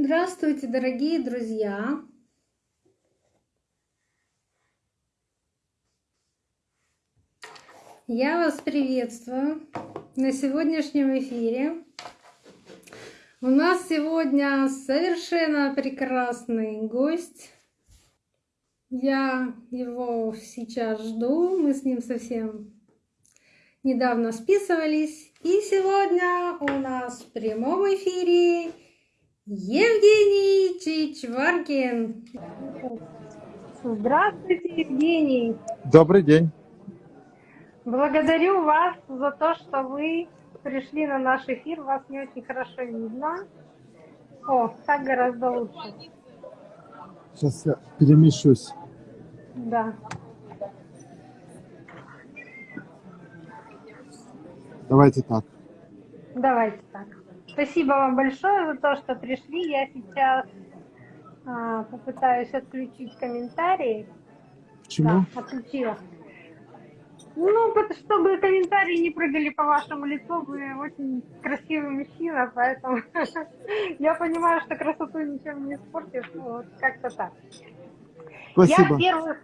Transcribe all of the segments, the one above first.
Здравствуйте, дорогие друзья! Я вас приветствую на сегодняшнем эфире. У нас сегодня совершенно прекрасный гость. Я его сейчас жду. Мы с ним совсем недавно списывались. И сегодня у нас в прямом эфире Евгений Чичваркин. Здравствуйте, Евгений. Добрый день. Благодарю вас за то, что вы пришли на наш эфир. Вас не очень хорошо видно. О, так гораздо лучше. Сейчас я перемещусь. Да. Давайте так. Давайте так. Спасибо вам большое за то, что пришли. Я сейчас а, попытаюсь отключить комментарии. Почему? Да, отключила. Ну, чтобы комментарии не прыгали по вашему лицу, вы очень красивый мужчина, поэтому я понимаю, что красоту ничем не испортишь, вот как-то так. Спасибо. Я в первых,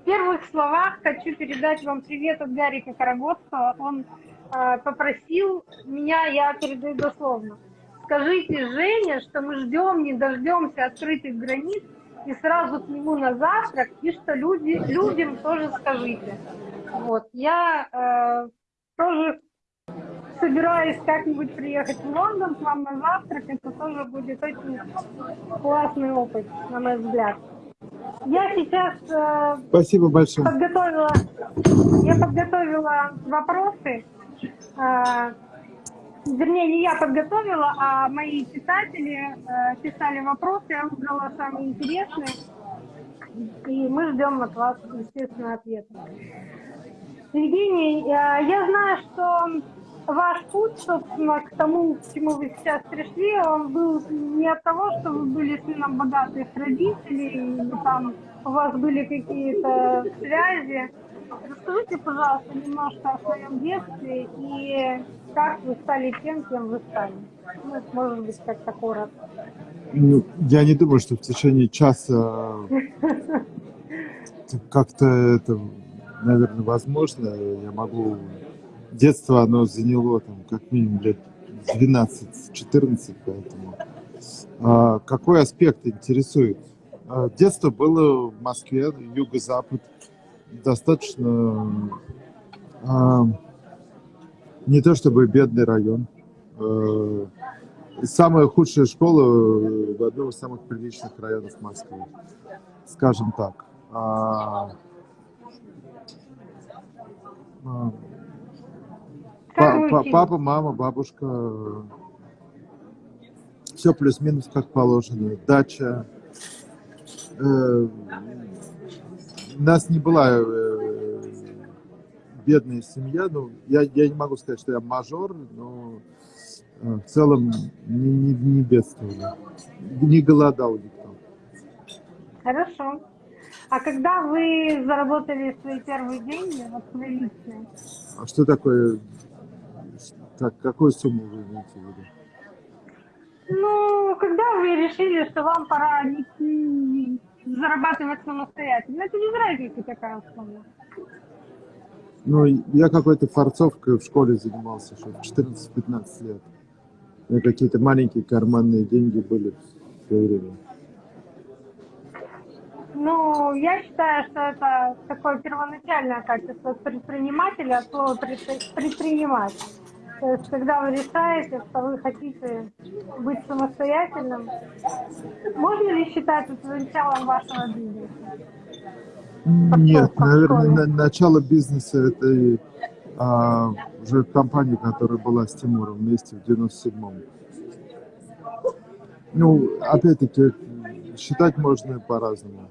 в первых словах хочу передать вам привет от Гарика Карагодского. Он попросил меня, я передаю дословно, скажите Жене, что мы ждем, не дождемся открытых границ, и сразу к нему на завтрак, и что люди, людям тоже скажите. Вот. Я э, тоже собираюсь как-нибудь приехать в Лондон к вам на завтрак. Это тоже будет очень классный опыт, на мой взгляд. Я сейчас э, Спасибо большое. подготовила, я подготовила вопросы. Э, вернее, не я подготовила, а мои читатели э, писали вопросы, я выбрала самые интересные. И мы ждем от вас, естественно, ответа. Евгений, э, я знаю, что ваш путь, собственно, к тому, к чему вы сейчас пришли, он был не от того, что вы были сыном богатых родителей, там у вас были какие-то связи. Расскажите, пожалуйста, немножко о своем детстве и как вы стали тем, кем вы стали. Ну, может быть, как-то коротко. Ну, я не думаю, что в течение часа как-то это наверное, возможно. Я могу... Детство, оно заняло там как минимум лет 12-14, поэтому... А, какой аспект интересует? А, детство было в Москве, юго-запад, достаточно... А, не то чтобы бедный район. А, самая худшая школа в одном из самых приличных районов Москвы, скажем так. А, Папа, мама, бабушка. Все плюс-минус как положено. Дача. Э, у нас не была э, бедная семья. Ну, я, я не могу сказать, что я мажор, но э, в целом не, не, не бедствовали. Не голодал никто. Хорошо. А когда вы заработали свои первые деньги, вот свои личные? А что такое, как, какую сумму вы имеете в виду? Ну, когда вы решили, что вам пора идти зарабатывать самостоятельно, это не разница какая сумма. Ну, я какой-то форцовкой в школе занимался, что в 14-15 лет. У меня какие-то маленькие карманные деньги были в свое время. Ну, я считаю, что это такое первоначальное качество предпринимателя, от слова предпринимать. То есть, когда вы решаете, что вы хотите быть самостоятельным, можно ли считать это началом вашего бизнеса? Нет, наверное, на, начало бизнеса это а, уже компания, которая была с Тимуром вместе в 97-м. Ну, опять-таки, считать можно по-разному.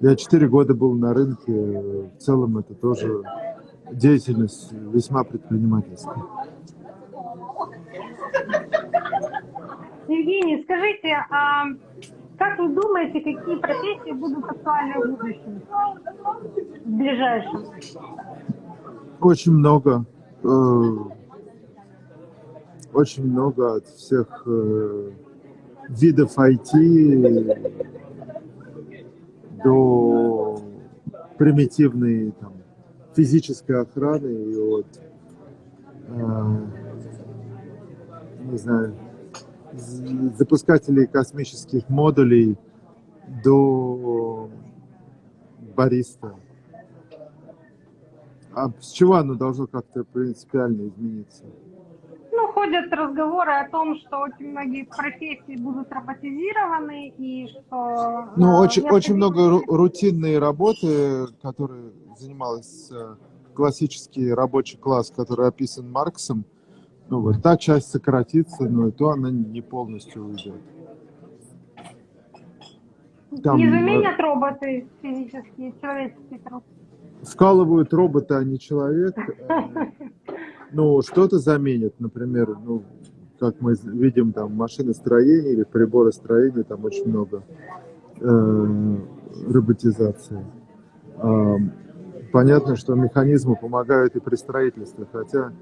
Я четыре года был на рынке, в целом это тоже деятельность весьма предпринимательская. Евгений, скажите, а как вы думаете, какие профессии будут актуальны в будущем, в ближайшем? Очень много. Э, очень много от всех э, видов IT до примитивной там, физической охраны и от, э, не знаю, запускателей космических модулей до бариста. А с чего оно должно как-то принципиально измениться? Ну, ходят разговоры о том, что очень многие профессии будут роботизированы и что... Ну, очень, очень много рутинной работы, которой занимался классический рабочий класс, который описан Марксом, ну вот та часть сократится, но и то она не полностью уйдет. Там, не заменят роботы физические, человеческий труд. Вкалывают роботы, а не человек. Ну, что-то заменят, например, ну, как мы видим, там, машиностроение или приборостроение, там очень много э, роботизации. Э, понятно, что механизмы помогают и при строительстве, хотя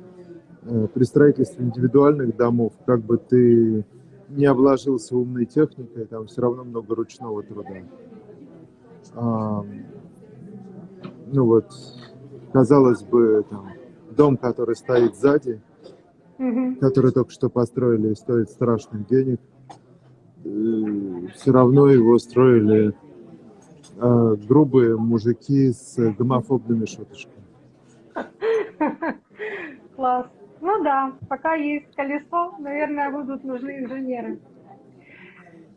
э, при строительстве индивидуальных домов, как бы ты не обложился умной техникой, там все равно много ручного труда. А, ну вот, казалось бы, там, дом, который стоит сзади, mm-hmm. который только что построили и стоит страшных денег, все равно его строили э, грубые мужики с гомофобными шуточками. Класс. Ну да, пока есть колесо, наверное, будут нужны инженеры.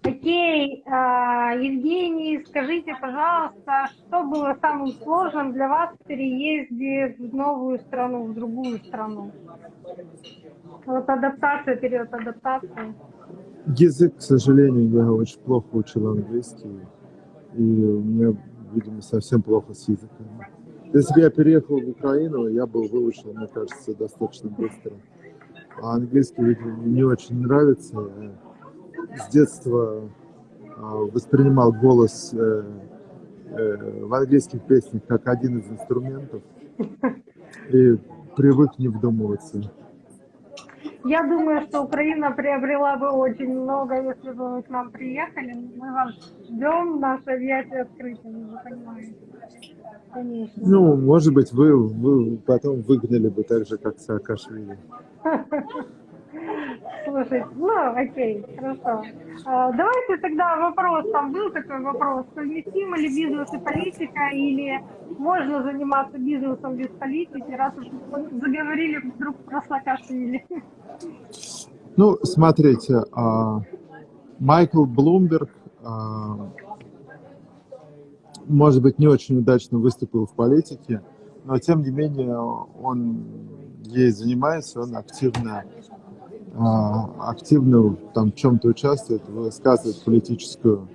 Окей, а, Евгений, скажите, пожалуйста, что было самым сложным для вас в переезде в новую страну, в другую страну? Вот адаптация, период адаптации. Язык, к сожалению, я очень плохо учил английский, и у меня, видимо, совсем плохо с языком. Если бы я переехал в Украину, я бы выучил, мне кажется, достаточно быстро. А английский, видимо, не очень нравится с детства а, воспринимал голос э, э, в английских песнях как один из инструментов и привык не вдумываться. Я думаю, что Украина приобрела бы очень много, если бы вы к нам приехали. Мы вас ждем, наше объятие открыто, вы понимаете. Конечно. Ну, может быть, вы, вы потом выгнали бы так же, как Саакашвили. Слушай, ну окей, хорошо. А, давайте тогда вопрос, там был такой вопрос, совместимы ли бизнес и политика, или можно заниматься бизнесом без политики, раз уж заговорили вдруг про Саакашвили? Ну, смотрите, а, Майкл Блумберг, а, может быть, не очень удачно выступил в политике, но тем не менее он ей занимается, он активно активно там в чем-то участвует, высказывает политическую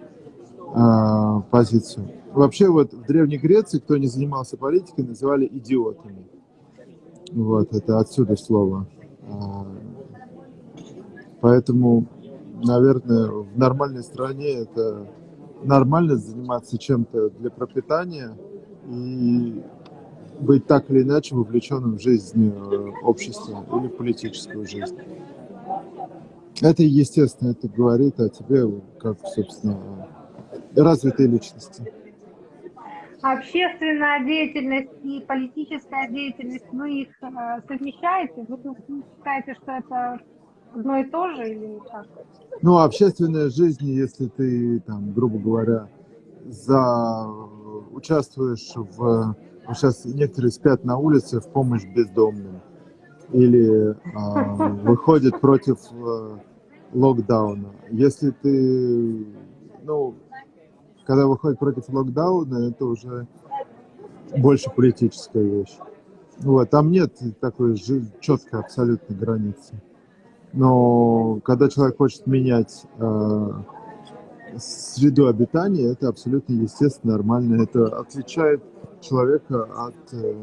а, позицию. Вообще вот в Древней Греции, кто не занимался политикой, называли идиотами. Вот, это отсюда слово. А, поэтому, наверное, в нормальной стране это нормально заниматься чем-то для пропитания и быть так или иначе вовлеченным в жизнь э, общества или в политическую жизнь. Это естественно, это говорит о тебе, как, собственно, развитой личности. Общественная деятельность и политическая деятельность, вы их э, совмещаете? Вы считаете, что это одно и то же или как? Ну, общественная жизнь, если ты, там, грубо говоря, за участвуешь в... Сейчас некоторые спят на улице в помощь бездомным или э, выходит против э, локдауна. Если ты, ну, когда выходит против локдауна, это уже больше политическая вещь. Вот, там нет такой четкой абсолютной границы. Но когда человек хочет менять э, среду обитания, это абсолютно естественно, нормально. Это отличает человека от э,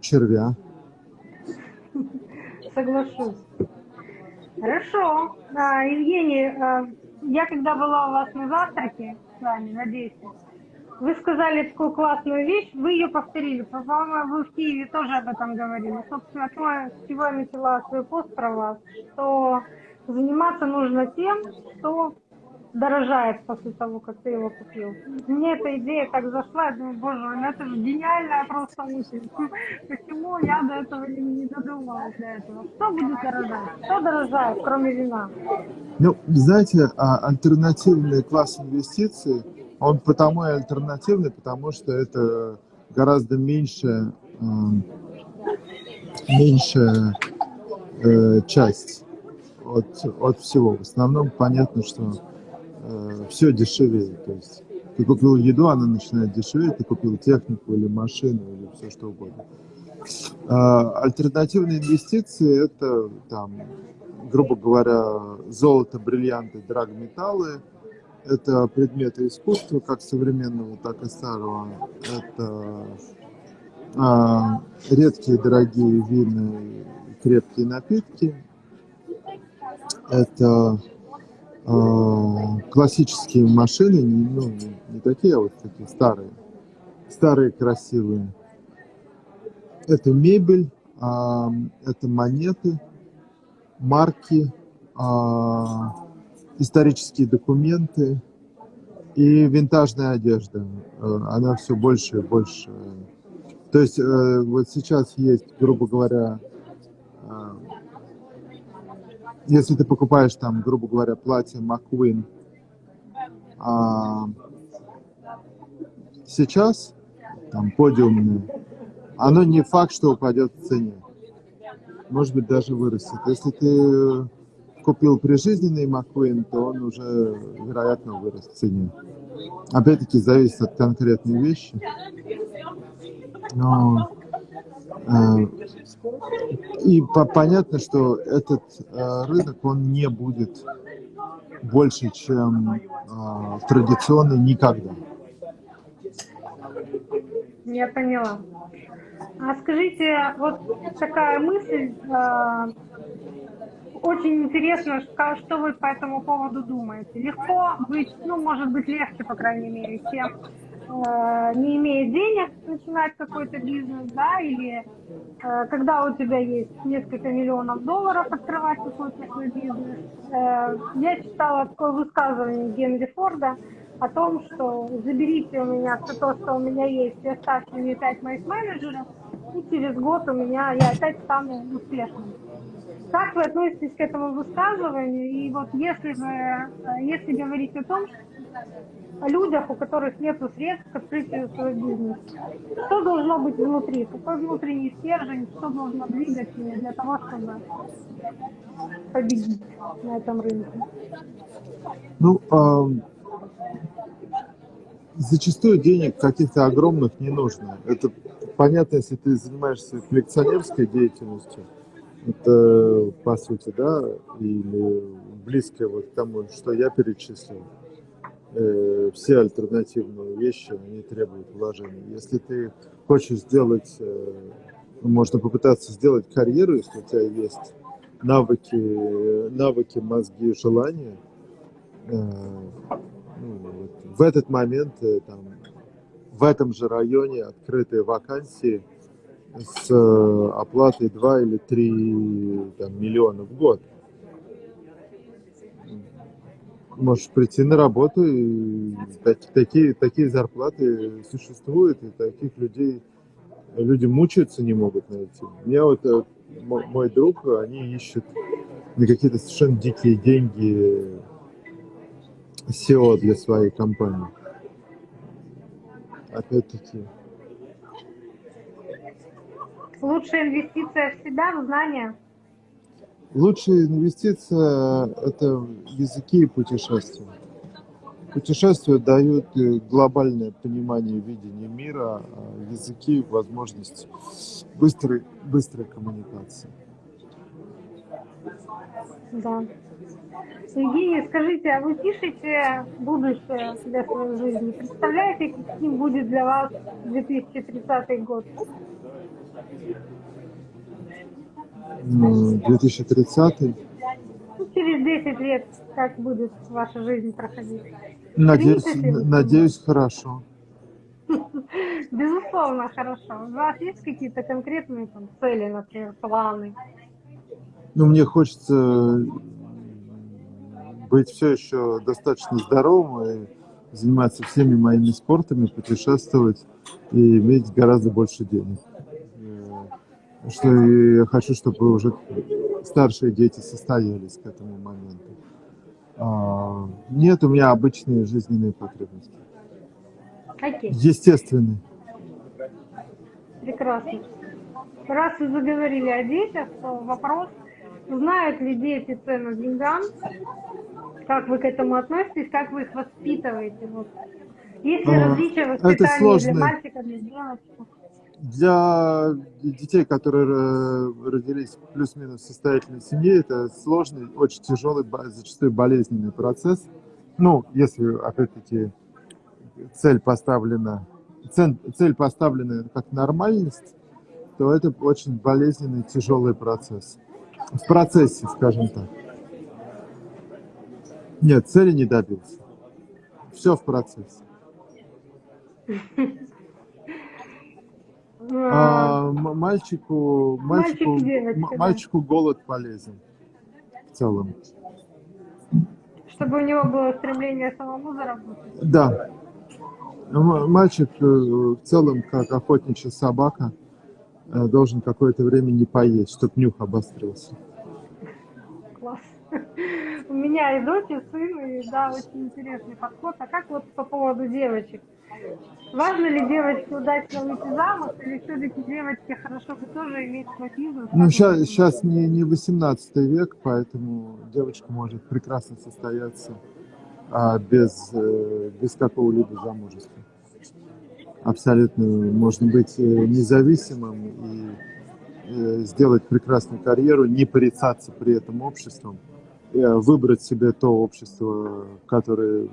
червя. Соглашусь. Хорошо. А, Евгений, а, я когда была у вас на завтраке с вами, на 10, вы сказали такую классную вещь, вы ее повторили. По-моему, вы в Киеве тоже об этом говорили. Собственно, с чего я начала свой пост про вас, что заниматься нужно тем, что дорожает после того, как ты его купил. Мне эта идея так зашла, я думаю, боже мой, ну это же гениальная просто мысль. Почему я до этого не додумалась до этого? Что будет дорожать? Что дорожает, кроме вина? Ну, знаете, а альтернативный класс инвестиций, он потому и альтернативный, потому что это гораздо меньше, меньшая э, часть от, от всего. В основном понятно, что э, все дешевее. То есть ты купил еду, она начинает дешеветь, ты купил технику или машину или все что угодно. А, альтернативные инвестиции это там, грубо говоря, золото, бриллианты, драгметаллы, это предметы искусства, как современного, так и старого. Это а, редкие дорогие вины, крепкие напитки. Это классические машины, ну, не, такие, а вот такие старые, старые красивые. Это мебель, а, это монеты, марки, а, исторические документы и винтажная одежда. Э, она все больше и больше. То есть э, вот сейчас есть, грубо говоря, э, если ты покупаешь там, грубо говоря, платье McQueen, а, сейчас там подиумное, оно не факт, что упадет в цене. Может быть, даже вырастет. Если ты купил прижизненный McQueen, то он уже, вероятно, вырос в цене. Опять-таки, зависит от конкретной вещи. Но, и по понятно, что этот э, рынок, он не будет больше, чем э, традиционный никогда. Я поняла. А скажите, вот такая мысль, э, очень интересно, что вы по этому поводу думаете. Легко быть, ну, может быть, легче, по крайней мере, тем, э, не имея денег, начинать какой-то бизнес, да, или э, когда у тебя есть несколько миллионов долларов, открывать какой-то свой бизнес. Э, я читала такое высказывание Генри Форда о том, что заберите у меня все то, что у меня есть, и оставьте мне пять моих менеджеров, и через год у меня я опять стану успешным. Как вы относитесь к этому высказыванию? И вот если вы, э, если говорить о том, о людях, у которых нет средств к открытию своего бизнеса, что должно быть внутри? Какой внутренний стержень, что должно двигать для того, чтобы победить на этом рынке? Ну, э, зачастую денег каких-то огромных не нужно. Это понятно, если ты занимаешься коллекционерской деятельностью, это, по сути, да, или близкое вот к тому, что я перечислил, э, все альтернативные вещи, они требуют вложений. Если ты хочешь сделать, э, можно попытаться сделать карьеру, если у тебя есть навыки, навыки, мозги, желания, э, ну, в этот момент там, в этом же районе открытые вакансии – с оплатой 2 или 3 там, миллиона в год. Можешь прийти на работу, и такие, такие зарплаты существуют, и таких людей люди мучаются, не могут найти. Мне вот э, мой друг, они ищут на какие-то совершенно дикие деньги SEO для своей компании. Опять-таки, Лучшая инвестиция в себя, в знания? Лучшая инвестиция – это языки и путешествия. Путешествия дают э, глобальное понимание видения мира, а языки – возможность быстрой, быстрой коммуникации. Да. Евгений, скажите, а вы пишете будущее для своей жизни? Представляете, каким будет для вас 2030 год? 2030. Ну, через 10 лет как будет ваша жизнь проходить? Надеюсь, надеюсь, хорошо. Безусловно, хорошо. У вас есть какие-то конкретные там, цели, например, планы? Ну, мне хочется быть все еще достаточно здоровым и заниматься всеми моими спортами, путешествовать и иметь гораздо больше денег. Что я хочу, чтобы уже старшие дети состоялись к этому моменту. А, нет у меня обычные жизненные потребности. Какие? Естественные. Прекрасно. Раз вы заговорили о детях, то вопрос, знают ли дети цену деньгам, как вы к этому относитесь, как вы их воспитываете? Вот. Есть ли А, различия воспитания для мальчика, для девочки? Для детей, которые э, родились в плюс-минус состоятельной семье, это сложный, очень тяжелый, зачастую болезненный процесс. Ну, если, опять-таки, цель поставлена, цель, цель поставлена как нормальность, то это очень болезненный, тяжелый процесс. В процессе, скажем так. Нет, цели не добился. Все в процессе. А, А, м- мальчику, Мальчик мальчику, мальчику голод полезен в целом. Чтобы у него было стремление самому заработать. Да. Мальчик э, в целом, как охотничья собака, э, должен какое-то время не поесть, чтобы нюх обострился. Класс. У меня и дочь, и сын, и да, очень интересный подход. А как вот по поводу девочек? Важно ли девочке удачно выйти замуж, или все-таки девочке хорошо бы тоже иметь свой бизнес? Ну, сейчас, сейчас не, не 18 век, поэтому девочка может прекрасно состояться а, без, э, без какого-либо замужества. Абсолютно можно быть э, независимым и э, сделать прекрасную карьеру, не порицаться при этом обществом, выбрать себе то общество, которое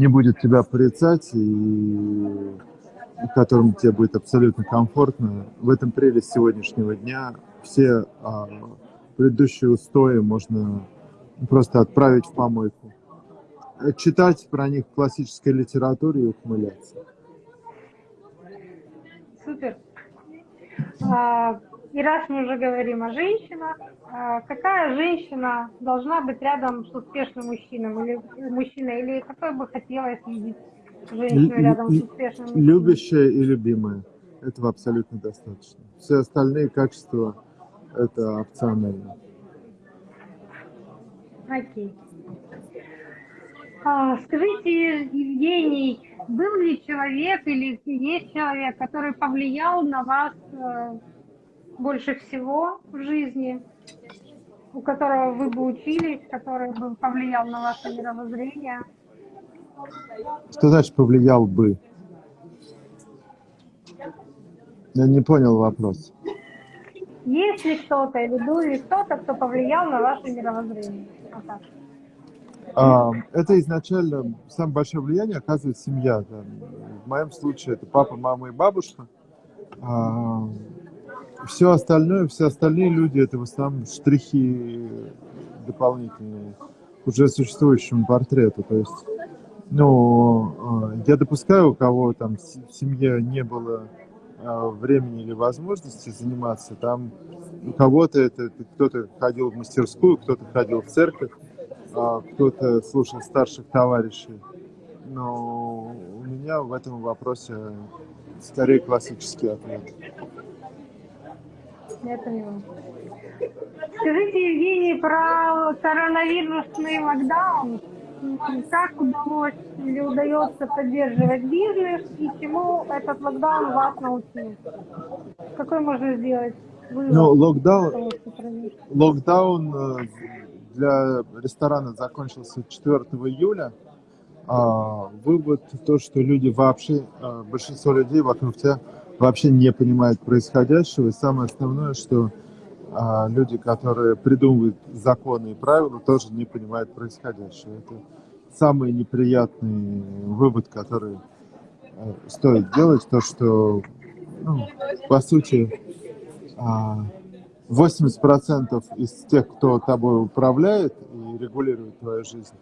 не будет тебя порицать и в котором тебе будет абсолютно комфортно. В этом прелесть сегодняшнего дня. Все а, предыдущие устои можно просто отправить в помойку. Читать про них в классической литературе и ухмыляться. Супер. А, И раз мы уже говорим о женщинах, а, какая женщина должна быть рядом с успешным мужчиной или мужчиной, или какой бы хотелось видеть женщину рядом с успешным мужчиной? Любящая и любимая. Этого абсолютно достаточно. Все остальные качества – это опционально. Окей. А, скажите, Евгений, был ли человек или есть человек, который повлиял на вас э, больше всего в жизни, у которого вы бы учились, который бы повлиял на ваше мировоззрение? Что значит повлиял бы? Я не понял вопрос. Есть ли кто-то или был ли кто-то, кто повлиял на ваше мировоззрение? Вот так. А, Это изначально самое большое влияние оказывает семья. да. В моем случае это папа, мама и бабушка. Все остальное, все остальные люди это в основном штрихи дополнительные к уже существующему портрету. То есть, ну, а, я допускаю, у кого там в се- в семье не было а, времени или возможности заниматься, там у кого-то это кто-то ходил в мастерскую, кто-то ходил в церковь, а, кто-то слушал старших товарищей. Но у меня в этом вопросе скорее классический ответ. Я поняла. Скажите, Евгений, про коронавирусный локдаун. Как удалось или удается поддерживать бизнес и чему этот локдаун вас научил? Какой можно сделать вывод? Ну, локдаун, локдаун э, для ресторана закончился 4 июля. А, вывод то, что люди вообще, а, большинство людей вокруг тебя вообще не понимают происходящего. И самое основное, что а, люди, которые придумывают законы и правила, тоже не понимают происходящего. Это самый неприятный вывод, который э, стоит делать, то, что, ну, по сути, а, 80% из тех, кто тобой управляет и регулирует твою жизнь,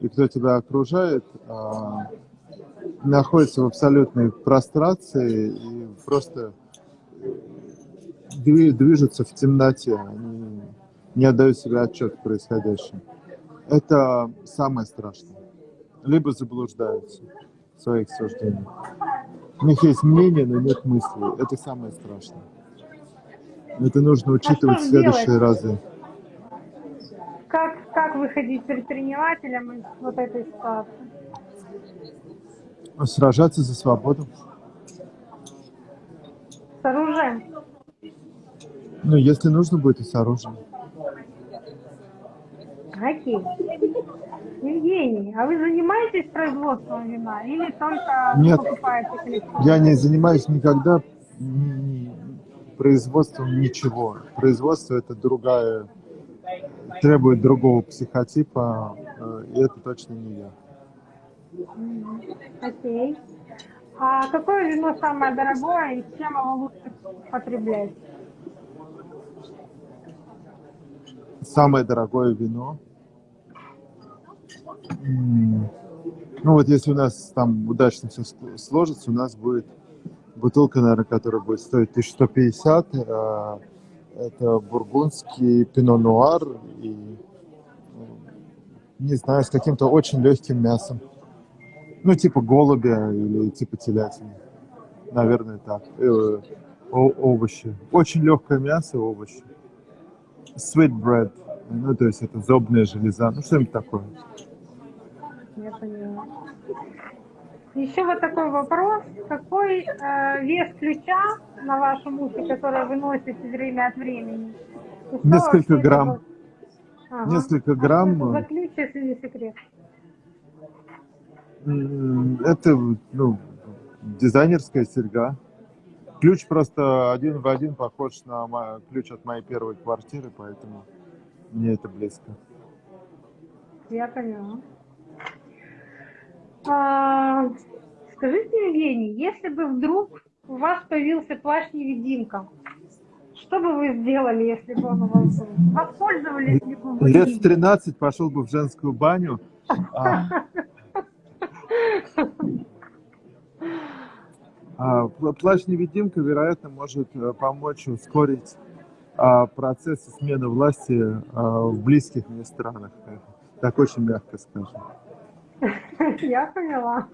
и кто тебя окружает, а, находится в абсолютной прострации и просто дви- движутся в темноте. Они не отдают себе отчет в происходящем. Это самое страшное. Либо заблуждаются в своих суждениях. У них есть мнение, но нет мысли. Это самое страшное. Это нужно учитывать а в следующие делать? разы. Как, как выходить предпринимателям из вот этой ситуации? Сражаться за свободу. С оружием? Ну, если нужно будет, и с оружием. Окей. Евгений, а вы занимаетесь производством вина или только Нет. покупаете коллекционные? Я не занимаюсь никогда производством ничего. Производство это другая, требует другого психотипа, э, и это точно не я. Окей. А какое вино самое дорогое и чем его лучше потреблять? Самое дорогое вино. Ну вот если у нас там удачно все сложится, у нас будет бутылка, наверное, которая будет стоить 1150. э, Это бургундский пино нуар и, не знаю, с каким-то очень легким мясом. Ну, типа голубя или типа телятины. Наверное, так. Э, о- овощи. Очень легкое мясо и овощи. Sweet bread. Ну, то есть это зобная железа. Ну, что-нибудь такое. Я поняла. Еще вот такой вопрос. Какой э, вес ключа на вашем ухе, который вы носите время от времени? Несколько грамм. Ага. Несколько А грамм. это за ключ, если не секрет? Это, ну, дизайнерская серьга. Ключ просто один в один похож на ключ от моей первой квартиры, поэтому мне это близко. Я поняла. А, скажите, Евгений, если бы вдруг у вас появился плащ-невидимка, что бы вы сделали, если бы он у вас был? Воспользовались ли бы вы Лет в 13 пошел бы в женскую баню. а, а, пла- Плащ-невидимка, вероятно, может э, помочь ускорить а, процессы смены власти а, в близких мне странах. Так очень мягко скажем. Я поняла.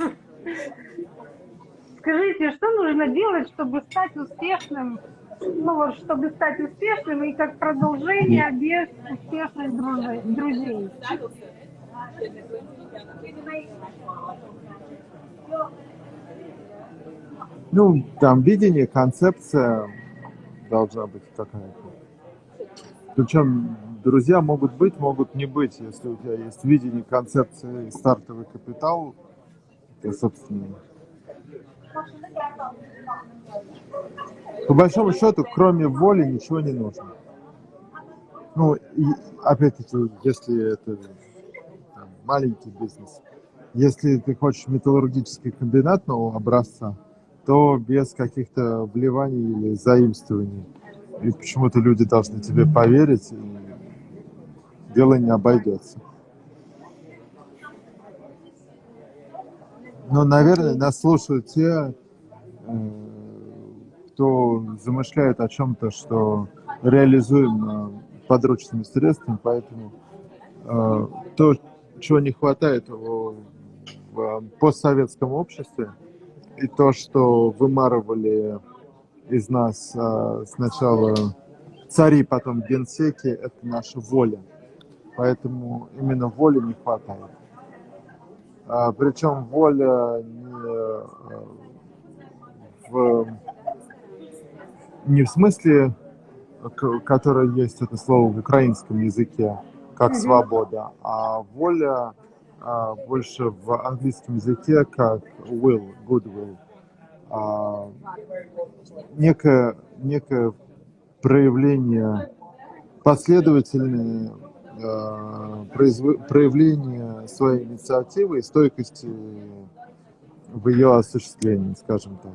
Скажите, что нужно делать, чтобы стать успешным? Ну вот, чтобы стать успешным и как продолжение без успешных друзей. Ну, там видение, концепция должна быть какая-то. Причем друзья могут быть, могут не быть. Если у тебя есть видение, концепция и стартовый капитал, то, собственно, по большому счету, кроме воли, ничего не нужно. Ну, и опять-таки, если это там, маленький бизнес, если ты хочешь металлургический комбинат нового образца, то без каких-то вливаний или заимствований. И почему-то люди должны тебе поверить, и дело не обойдется. Но, наверное, нас слушают те, э, кто замышляет о чем-то, что реализуемо подручными средствами, поэтому э, то, чего не хватает в постсоветском обществе, и то, что вымарывали из нас э, сначала цари, потом генсеки, это наша воля. Поэтому именно воли не хватает. А, причем воля не э, в, не в смысле, которое есть это слово в украинском языке, как свобода, а воля а, больше в английском языке как will, goodwill. А, некое, некое проявление, последовательное э, произв- проявление своей инициативы и стойкости в ее осуществлении, скажем так.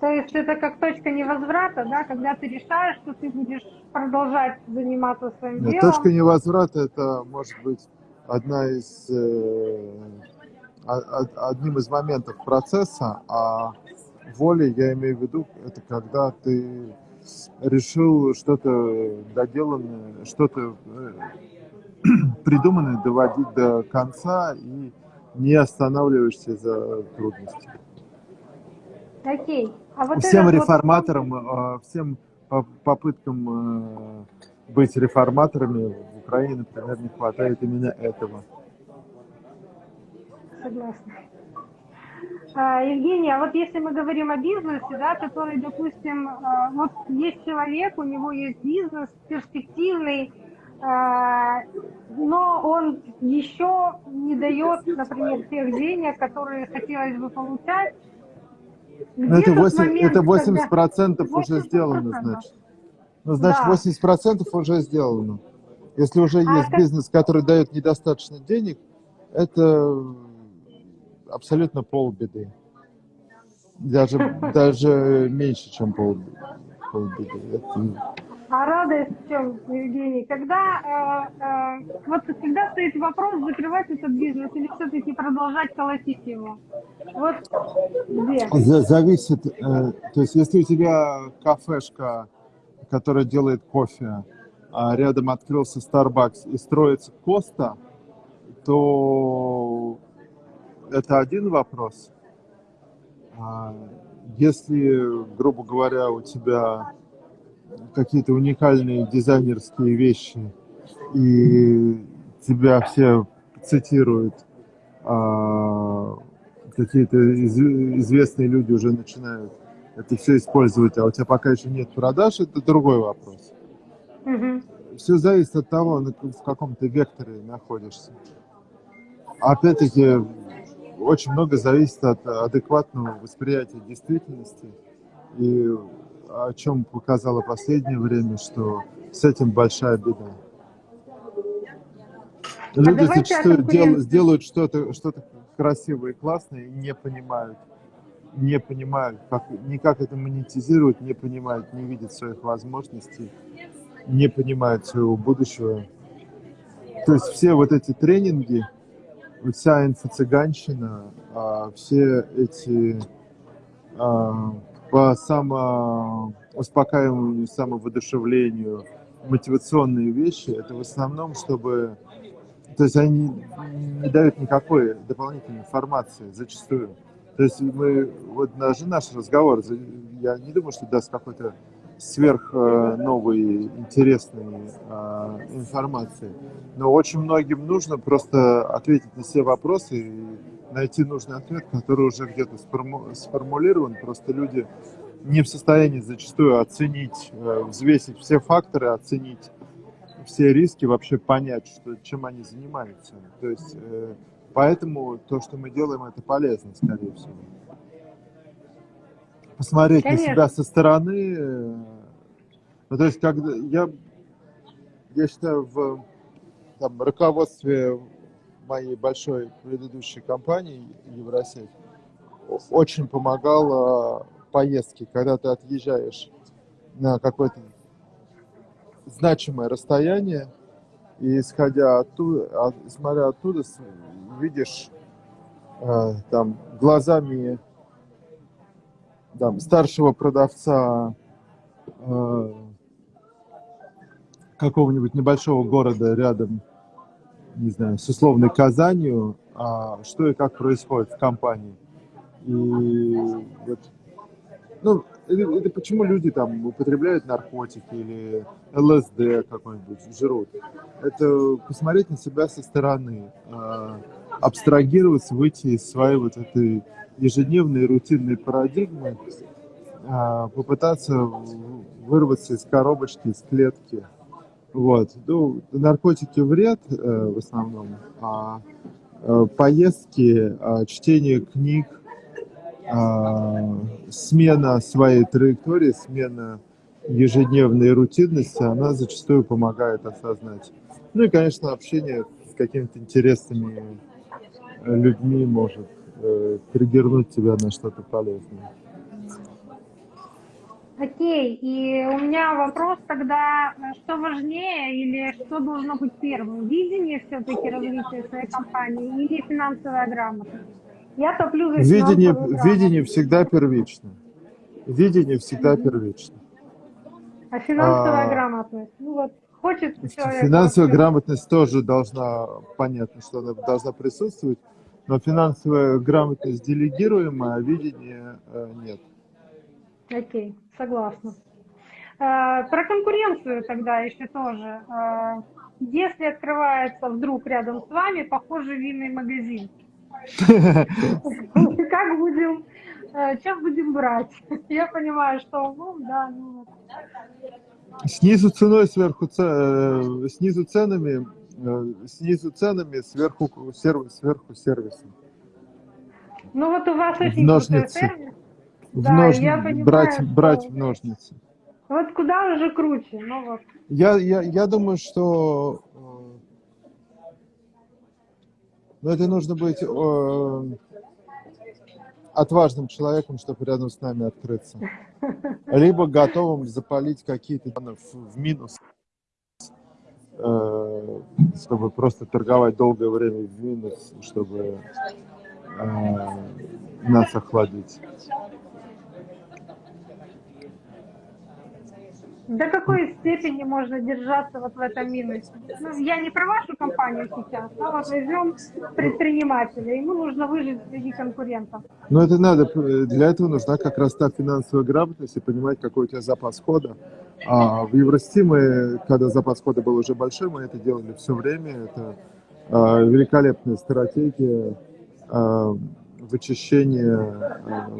То есть это как точка невозврата, да, когда ты решаешь, что ты будешь продолжать заниматься своим Нет, делом. точка невозврата это может быть одна из э, одним из моментов процесса, а воля, я имею в виду, это когда ты решил что-то доделанное, что-то э, придуманное доводить до конца и не останавливаешься за трудности. Окей. А вот всем этот вот реформаторам, э, всем по- попыткам э, быть реформаторами в Украине, например, не хватает именно этого. Согласна. А, Евгения, а вот если мы говорим о бизнесе, да, который, допустим, а, вот есть человек, у него есть бизнес перспективный, а, но он еще не дает, например, тех денег, которые хотелось бы получать. Ну, это, тот 8, момент, это 80 когда- процентов уже 80%. сделано, значит. Ну, значит, Да. 80 процентов уже сделано. Если уже А есть как- бизнес, который дает недостаточно денег, это абсолютно полбеды. Даже, даже меньше, чем пол, полбеды. Это- А радость в чем, Евгений? Когда, э, э, вот всегда стоит вопрос, закрывать этот бизнес или все-таки продолжать колотить его? Вот где? За- Зависит, э, то есть если у тебя кафешка, которая делает кофе, а рядом открылся Starbucks и строится Коста, то это один вопрос. А Если, грубо говоря, у тебя какие-то уникальные дизайнерские вещи, и тебя все цитируют, а, какие-то из- известные люди уже начинают это все использовать, а у тебя пока еще нет продаж, это другой вопрос. Мгм. Все зависит от того, в каком ты векторе находишься. Опять-таки, очень много зависит от адекватного восприятия действительности. И о чем показало последнее время, что с этим большая беда. Люди давайте о зачастую дел- конкуренции. делают что-то что красивое и классное и не понимают, не понимают, как, ни как это монетизировать, не понимают, не видят своих возможностей, не понимают своего будущего. То есть все вот эти тренинги, вся инфо-цыганщина, а, все эти а, по самоуспокаиванию, самовоодушевлению, мотивационные вещи, это в основном, чтобы... То есть они не дают никакой дополнительной информации зачастую. То есть мы, вот даже наш разговор, я не думаю, что даст какой-то сверх э, новой, интересной э, информации. Но очень многим нужно просто ответить на все вопросы и найти нужный ответ, который уже где-то сформу- сформулирован. Просто люди не в состоянии зачастую оценить, э, взвесить все факторы, оценить все риски, вообще понять, что, чем они занимаются. То есть э, поэтому то, что мы делаем, это полезно, скорее всего. Посмотреть на Конечно. себя со стороны. э, Ну, то есть, когда я, я считаю, в там, руководстве моей большой предыдущей компании Евросеть очень помогало поездки, когда ты отъезжаешь на какое-то значимое расстояние, и исходя оттуда, от- смотря оттуда, видишь э, там глазами там, старшего продавца э, какого-нибудь небольшого города рядом, не знаю, с условной Казанью, а, что и как происходит в компании. И вот, ну, это, это почему люди там употребляют наркотики или ЛСД какой-нибудь, жрут. Это посмотреть на себя со стороны, а, абстрагироваться, выйти из своей вот этой ежедневной рутинной парадигмы, а, попытаться вырваться из коробочки, из клетки. Вот. Ну, наркотики вред э, в основном, а э, поездки, а, чтение книг, а, смена своей траектории, смена ежедневной рутинности, она зачастую помогает осознать. Ну и, конечно, общение с какими-то интересными э, людьми может э, триггернуть тебя на что-то полезное. Окей, и у меня вопрос тогда, что важнее или что должно быть первым? Видение все-таки развития своей компании или финансовая грамотность? Я топлю за Видение, видение всегда первично. Видение всегда первично. А финансовая А, грамотность? Ну вот, хочет человек... Финансовая грамотность тоже должна, понятно, что она должна присутствовать, но финансовая грамотность делегируемая, а видение э, нет. Окей, согласна. Э, Про конкуренцию тогда еще тоже. Э, Если открывается вдруг рядом с вами похожий винный магазин, как будем, э, что будем брать? Я понимаю, что, ну, да, ну. Снизу ценой, сверху, э, снизу ценами, э, снизу ценами, сверху сверху сервисом. ну вот у вас очень крутой ножницы. сервис. В Да, нож- я понимаю, брать, что- брать в ножницы. Вот куда уже круче, ну вот. Я, я, я думаю, что э, ну, это нужно быть э, отважным человеком, чтобы рядом с нами открыться. Либо готовым запалить какие-то в, в минус, э, чтобы просто торговать долгое время в минус, чтобы э, нас охладить. До какой степени можно держаться вот в этом минусе? Ну, я не про вашу компанию сейчас, а вот возьмем предпринимателя. Ему нужно выжить среди конкурентов. Но это надо, для этого нужна как раз та финансовая грамотность и понимать, какой у тебя запас хода. А в Еврости мы, когда запас хода был уже большой, мы это делали все время. Это а, великолепная стратегия а, вычищения а,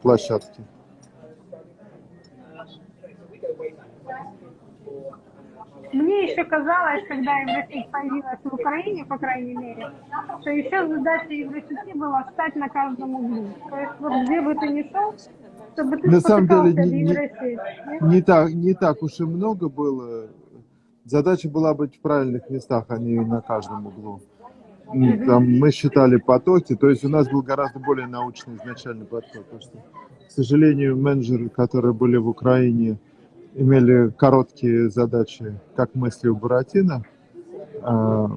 площадки. Мне еще казалось, когда Евросеть появилась в Украине, по крайней мере, что еще задача Евросети была встать на каждом углу. То есть вот где бы ты ни шел, чтобы ты На самом деле, не- не-? Не так, не так уж и много было. Задача была быть в правильных местах, а не на каждом углу. Там мы считали потоки, то есть у нас был гораздо более научный изначальный подход. Потому что, к сожалению, менеджеры, которые были в Украине, имели короткие задачи, как мысли у Буратино, а,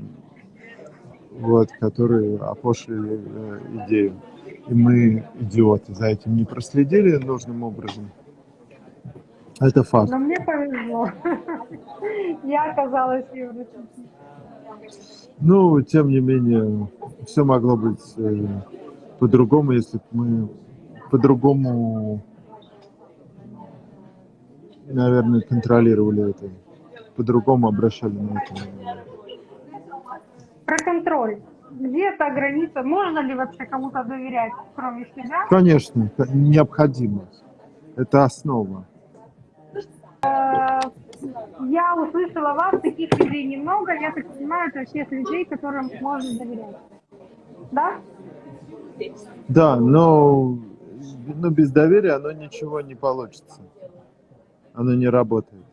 вот, которые опошлили э, идею. И мы, идиоты, за этим не проследили нужным образом. Это факт. Но мне повезло. Я оказалась Евросети. Ну, тем не менее, все могло быть э, по-другому, если бы мы по-другому, наверное, контролировали это, по-другому обращали на это. Про контроль. Где эта граница? Можно ли вообще кому-то доверять, кроме себя? Конечно, ко- необходимо. Это основа. Э, Я услышала вас, таких людей немного. Я так понимаю, это всех людей, которым можно доверять. Да? Да, но, но без доверия оно ничего не получится. Оно не работает.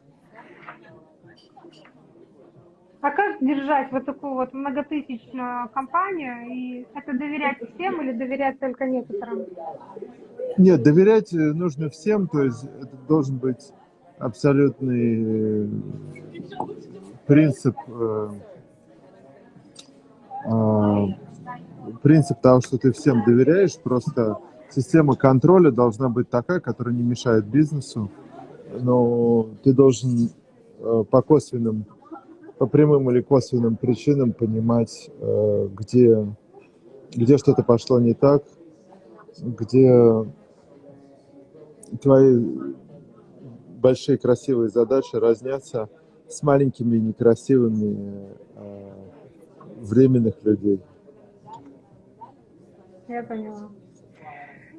А как держать вот такую вот многотысячную компанию? И это доверять всем или доверять только некоторым? Нет, доверять э, нужно всем, то есть это должен быть абсолютный э, принцип, э, принцип того, что ты всем доверяешь, просто система контроля должна быть такая, которая не мешает бизнесу, но ты должен э, по косвенным, по прямым или косвенным причинам понимать, э, где, где что-то пошло не так, где твои большие красивые задачи разнятся с маленькими некрасивыми э, временных людей. Я поняла.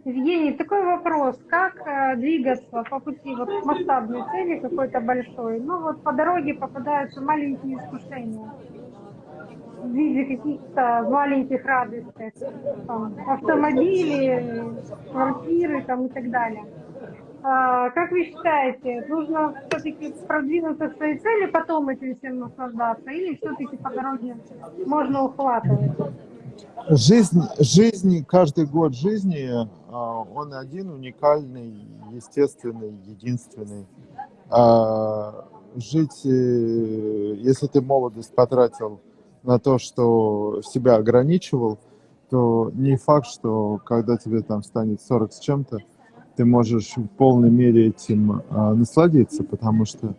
Евгений, такой вопрос. Как э, двигаться по пути вот к масштабной цели какой-то большой? Ну вот по дороге попадаются маленькие искушения в виде каких-то маленьких радостей. Там, автомобили, квартиры там, и так далее. А, как вы считаете, нужно все-таки продвинуться к своей цели, потом этим всем наслаждаться, или все-таки по дороге можно ухватывать? Жизнь, жизнь, каждый год жизни, а, он один, уникальный, естественный, единственный. А, Жить, э, если ты молодость потратил на то, что себя ограничивал, то не факт, что когда тебе там станет 40 с чем-то, ты можешь в полной мере этим а, насладиться, потому что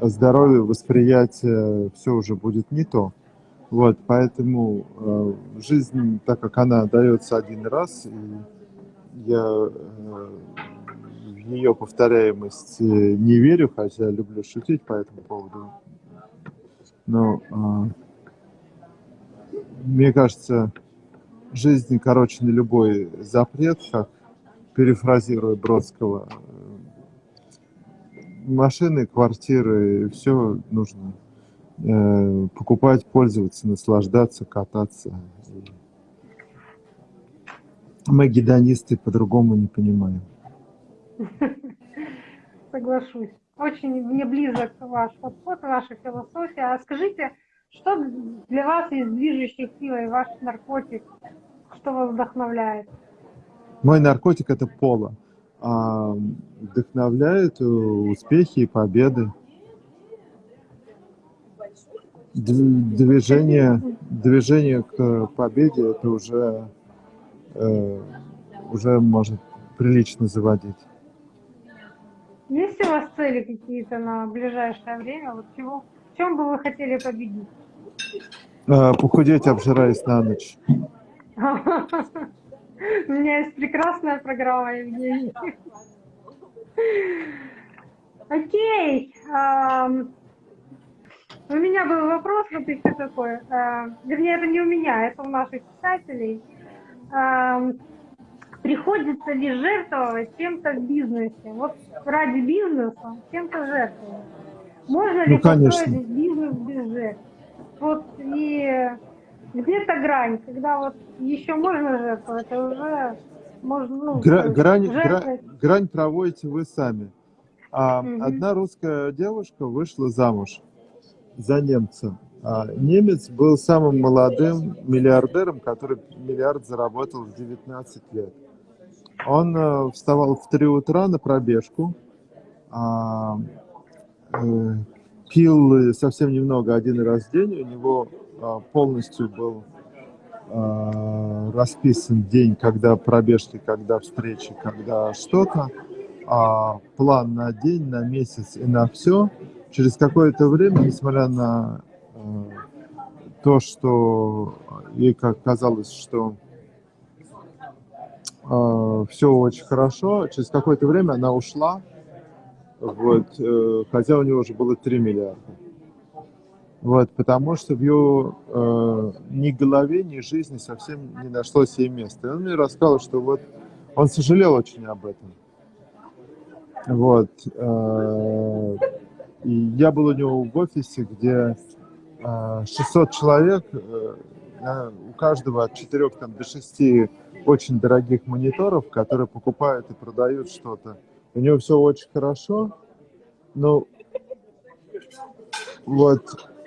здоровье, восприятие, все уже будет не то. Вот, поэтому э, жизнь, так как она дается один раз, и я э, в ее повторяемость не верю, хотя люблю шутить по этому поводу. Но э, мне кажется, жизнь короче на любой запрет, как перефразируя Бродского. Машины, квартиры, все нужно э, покупать, пользоваться, наслаждаться, кататься. Мы гедонисты по-другому не понимаем. Соглашусь. Очень мне близок ваш подход, ваша философия. А скажите, что для вас есть движущей силой ваш наркотик? Что вас вдохновляет? Мой наркотик это поло. А, вдохновляет успехи и победы. Движение, движение к победе это уже, э, уже может прилично заводить. Есть у вас цели какие-то на ближайшее время? Вот чего, в чем бы вы хотели победить? Э, похудеть, обжираясь на ночь. У меня есть прекрасная программа, Евгений. Окей. У меня был вопрос еще такой. А, вернее, это не у меня, это у наших читателей. Приходится ли жертвовать чем-то в бизнесе? Вот ради бизнеса чем-то жертвовать. Можно ли ну, построить бизнес без жертв? Вот и где-то грань, когда вот еще можно жертвовать, это уже можно, ну, Гра- грань, гра- грань проводите вы сами. А, угу. Одна русская девушка вышла замуж за немца. А немец был самым молодым миллиардером, который миллиард заработал в 19 лет. Он э, вставал в 3 утра на пробежку, а, э, пил совсем немного один раз в день, у него а, полностью был а, расписан день, когда пробежки, когда встречи, когда что-то, план на день, на месяц и на все. Через какое-то время, несмотря на то, что ей как казалось, что все очень хорошо, через какое-то время она ушла, вот, э, хотя у него уже было 3 миллиарда. Вот, потому что в ее э, ни голове, ни жизни совсем не нашлось ей места. И он мне рассказал, что вот он сожалел очень об этом. Вот. Э, и я был у него в офисе, где э, 600 человек, э, у каждого от 4 там, до 6 очень дорогих мониторов, которые покупают и продают что-то. У него все очень хорошо, но вот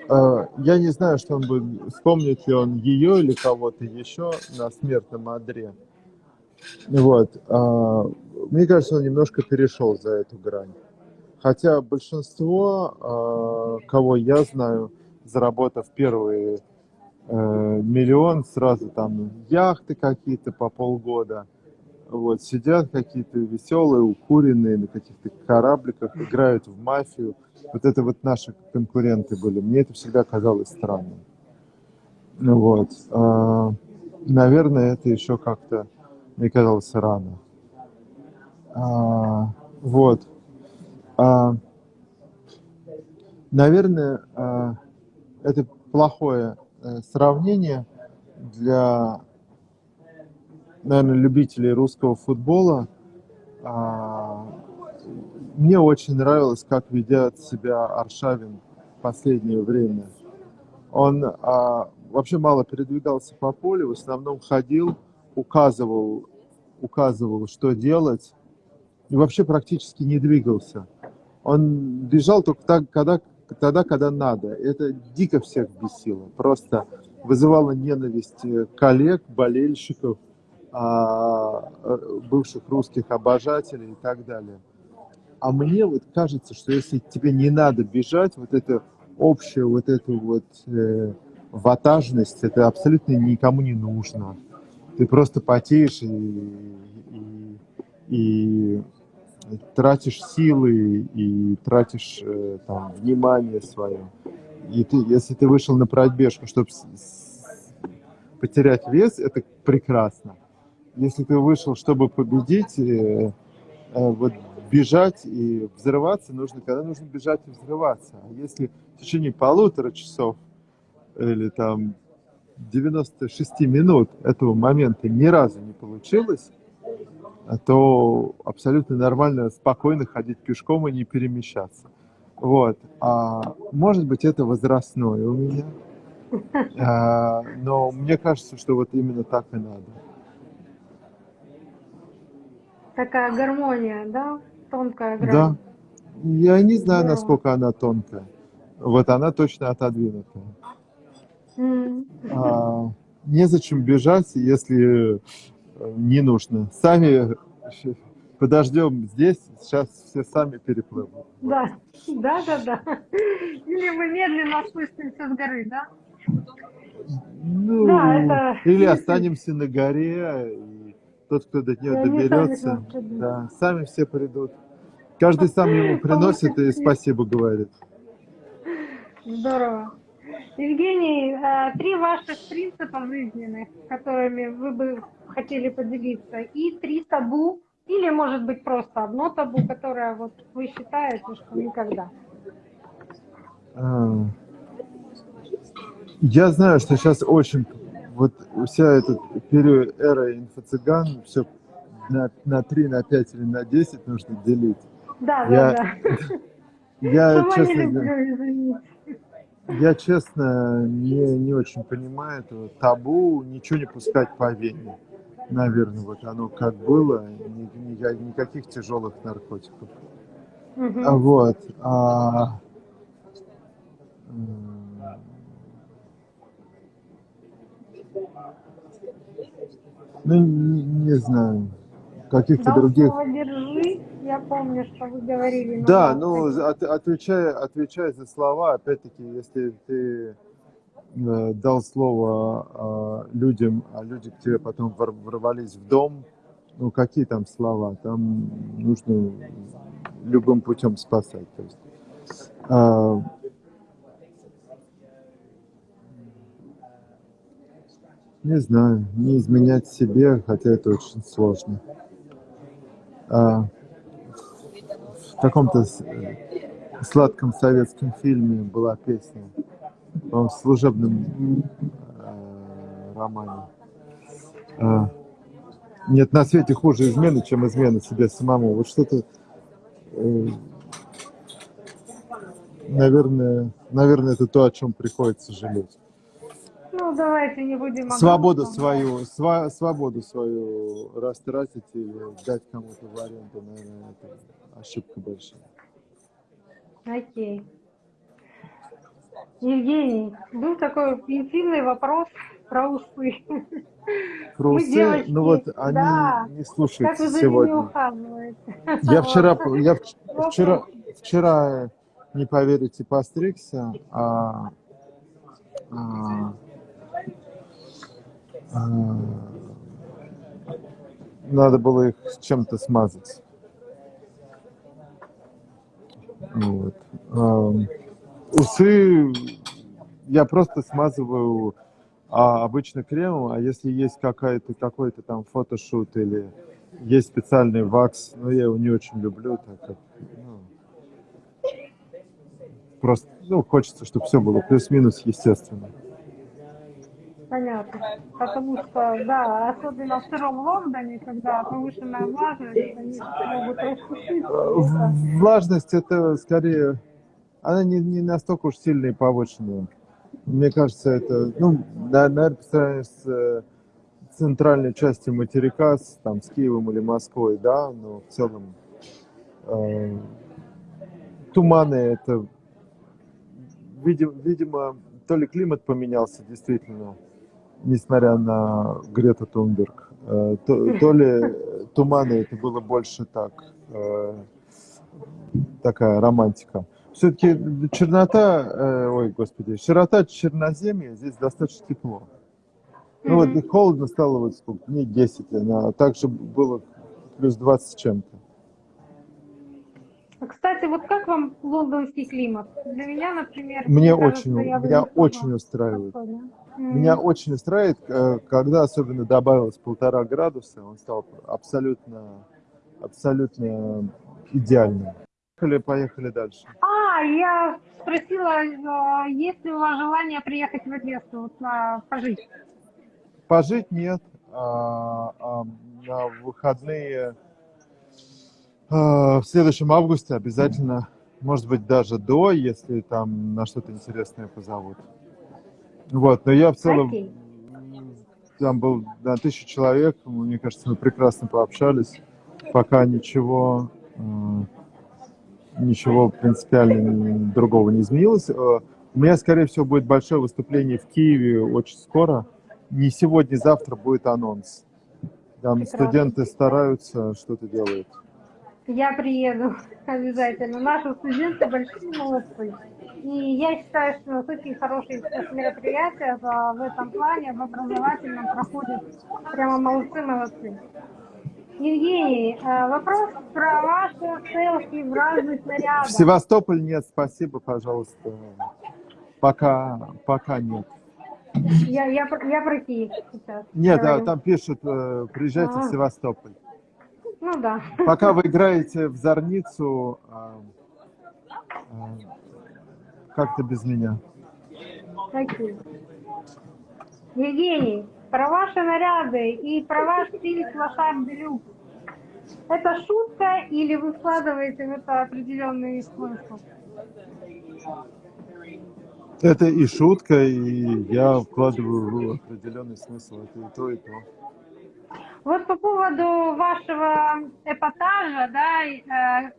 а, я не знаю, что он будет, вспомнит ли он ее или кого-то еще на смертном одре. Вот. А, мне кажется, он немножко перешел за эту грань. Хотя большинство, а, кого я знаю, заработав первые э, миллион, сразу там яхты какие-то по полгода, вот, сидят какие-то веселые, укуренные на каких-то корабликах, играют в мафию – вот это вот наши конкуренты были. Мне это всегда казалось странным. Ну вот. А, наверное, это еще как-то мне казалось рано. А, вот. А, наверное, а, это плохое а, сравнение для, наверное, любителей русского футбола. А, мне очень нравилось, как ведет себя Аршавин в последнее время. Он а, вообще мало передвигался по полю, в основном ходил, указывал, указывал, что делать, и вообще практически не двигался. Он бежал только так, когда, тогда, когда надо. Это дико всех бесило. Просто вызывало ненависть коллег, болельщиков, а, бывших русских обожателей и так далее. А мне вот кажется, что если тебе не надо бежать, вот это общая вот эту вот э, ватажность, это абсолютно никому не нужно. Ты просто потеешь и, и, и тратишь силы, и тратишь э, там, внимание свое. И ты, если ты вышел на пробежку, чтобы потерять вес, это прекрасно. Если ты вышел, чтобы победить, э, э, вот бежать и взрываться нужно, когда нужно бежать и взрываться. А если в течение полутора часов или там 96 минут этого момента ни разу не получилось, то абсолютно нормально спокойно ходить пешком и не перемещаться. Вот. А может быть, это возрастное у меня. А, но мне кажется, что вот именно так и надо. Такая гармония, да? Тонкая грань. Да. Я не знаю, Здорово. насколько она тонкая. Вот она точно отодвинутая. М. А, незачем бежать, если не нужно. Сами подождем здесь, сейчас все сами переплывут. Да, да, да, да. Или мы медленно спустимся с горы, да? Ну, Да, это- или останемся на горе, и тот, кто до нее они сами доберется, придут. да, сами все придут. Каждый сам ему приносит и спасибо говорит. Здорово. Евгений, э, три ваших принципа жизненных, которыми вы бы хотели поделиться, и три табу, или, может быть, просто одно табу, которое вот вы считаете, что никогда. А, Я знаю, что сейчас очень, вот вся эта период эра инфо-цыган, все на, на 3, на 5 или на 10 нужно делить. Да, Я- да, да. Я, честно, говоря. Я честно не, не очень понимаю этого табу, ничего не пускать по вене. Наверное, вот оно как было, ни- ни- никаких тяжелых наркотиков. А Вот. а, ну, не, не знаю. Каких-то других. держи, я помню, что вы говорили. но Да, ну, от- отвечая, отвечая за слова, опять-таки, если ты э, дал слово э, людям, а люди к тебе потом вор- ворвались в дом, ну, какие там слова? Там нужно любым путем спасать. То есть, а, не знаю, не изменять себе, хотя это очень сложно. А, каком-то с- сладком советском фильме была песня, по-моему, в служебном э, романе. А, Нет на свете хуже измены, чем измена себе самому. Вот что-то, э, наверное, наверное, это то, о чем приходится жалеть. Ну, давайте не будем... Свободу свою, сва- свободу свою растратить или дать кому-то в аренду, наверное, это ошибка большая. Окей. Евгений, был такой интимный вопрос про усы. Про усы, девочки, ну вот они да. не Как слушаются вы сегодня. Я вчера, я вчера, вчера, не поверите, постригся, а, а, а, надо было их чем-то смазать. Вот. Ам, Усы я просто смазываю а, обычно кремом, а если есть какая-то какой-то там фотошут или есть специальный вакс, но я его не очень люблю, так как ну, просто ну, хочется, чтобы все было плюс-минус естественно. Понятно. Потому что, да, особенно в сыром Лондоне, когда повышенная влажность, они могут рассушиться. Э, Влажность это скорее, она не, не настолько уж сильная и повышенная. Мне кажется, это, ну, на- наверное, по сравнению с э, центральной частью материка, с, там, с Киевом или Москвой, да, но в целом э, туманы это, видимо, видимо, то ли климат поменялся действительно, несмотря на Грету Тунберг, э, то, то ли туманы это было больше так, э, такая романтика. Все-таки чернота, э, ой, господи, широта черноземья здесь достаточно тепло. Ну вот Мгм. холодно стало вот сколько, дней 10, а также было плюс 20 с чем-то. А, Кстати, вот как вам лондонский климат? Для меня, например, Мне кажется, очень, меня очень устраивает. спокойно. Меня очень устраивает, э, когда особенно добавилось полтора градуса, он стал абсолютно, абсолютно идеальным. Поехали, поехали дальше. А, я спросила, э, есть ли у вас желание приехать в Одессу вот, пожить? Пожить нет, а, а на выходные а, в следующем августе обязательно, может быть, даже до, если там на что-то интересное позовут. Вот, но я в целом, Окей. там был на тысячу человек, мне кажется, мы прекрасно пообщались, пока ничего, э, ничего принципиально другого не изменилось. Э, У меня, скорее всего, будет большое выступление в Киеве очень скоро. Не сегодня, завтра будет анонс. Там Прекрасно. студенты стараются, что-то делают. Я приеду обязательно. Наши студенты большие молодцы. И я считаю, что очень хорошие мероприятия в, в этом плане, в образовательном проходят. Прямо молодцы-молодцы. Евгений, э, вопрос про ваши селфи в разных В нарядах. Севастополь нет, спасибо, пожалуйста. Пока, пока нет. Я, я, я про Киев сейчас. Нет, да, там пишут, э, приезжайте в А. Севастополь. Ну да. Пока вы играете в Зорницу, а, как-то без меня. Окей. Евгений, про ваши наряды и про ваш стиль лошадь делюкс. Это шутка или вы вкладываете в это определенный смысл? Это и шутка, и я вкладываю в определенный смысл. Это и то, и то. Вот по поводу вашего эпатажа, да, э,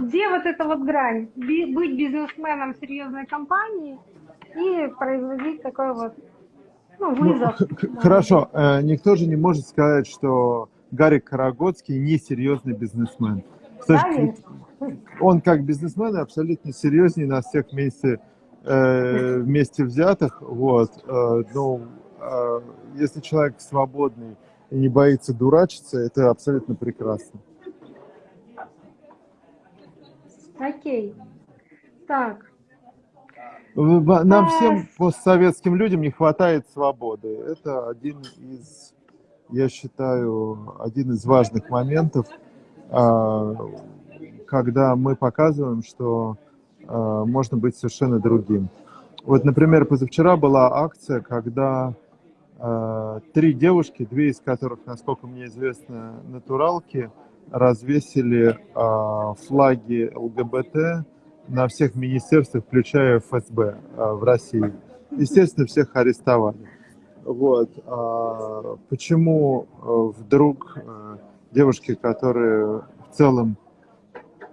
где вот эта вот грань? Быть бизнесменом серьезной компании и производить такой вот, ну, Ну, вызов. да. хорошо, э, никто же не может сказать, что Гарик Карагодский не серьезный бизнесмен. С точки- Конечно. он как бизнесмен абсолютно серьезнее нас всех вместе, э, вместе взятых. Вот. Э, ну, э, если человек свободный и не боится дурачиться, это абсолютно прекрасно. Окей. Так, Нам А, всем постсоветским людям не хватает свободы. Это один из, я считаю, один из важных моментов, а, когда мы показываем, что а, можно быть совершенно другим. Вот, например, позавчера была акция, когда а, три девушки, две из которых, насколько мне известно, натуралки, развесили а, флаги ЛГБТ на всех министерствах, включая ФСБ а, в России. Естественно, всех арестовали. Вот. А почему а, вдруг девушки, которые в целом